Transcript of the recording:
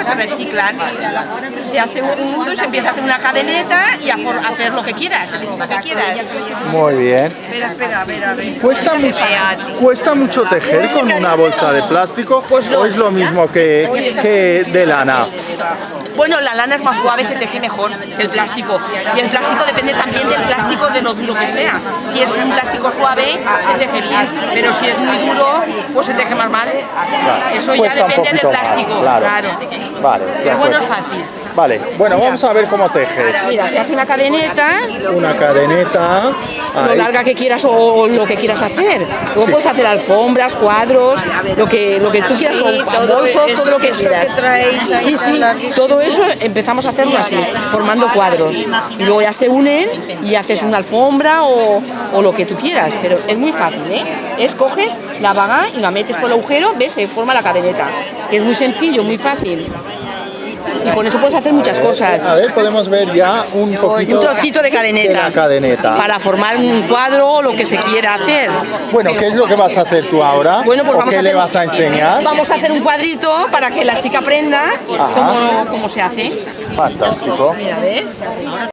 que se reciclan. Se hace un nudo y se empieza a hacer una cadeneta y a for- hacer lo que quieras, el que quieras. Muy bien. Espera, espera, a ver, a ver. ¿Cuesta mucho, ¿Cuesta mucho tejer con una bolsa de plástico Pues no. o es lo mismo que, que de lana? Bueno, la lana es más suave, se teje mejor que el plástico. Y el plástico depende también del plástico de lo duro que sea. Si es un plástico suave, se teje bien, pero si es muy duro, pues se teje más mal. Eso ya Cuesta depende del más, plástico, claro. claro. Vale, Pero bueno, es fácil. Vale, bueno, vamos a ver cómo tejes. Mira, se hace una cadeneta, Una cadeneta. lo ahí. larga que quieras o, o lo que quieras hacer. Luego puedes hacer alfombras, cuadros, lo que, lo que tú quieras, o bolsos, todo lo que quieras. Sí, sí, todo eso empezamos a hacerlo así, formando cuadros. Y luego ya se unen y haces una alfombra o, o lo que tú quieras. Pero es muy fácil, ¿eh? Es coges la vaga y la metes por el agujero, ves, se forma la cadeneta. Que es muy sencillo, muy fácil. Y con eso puedes hacer muchas cosas. A ver, podemos ver ya un poquito Un trocito de cadeneta. de la cadeneta. Para formar un cuadro o lo que se quiera hacer. Bueno, ¿qué es lo que vas a hacer tú ahora? Bueno, pues ¿O vamos qué a le hacer, vas a enseñar? Vamos a hacer un cuadrito para que la chica aprenda cómo, cómo se hace. Fantástico. Mira, ¿ves?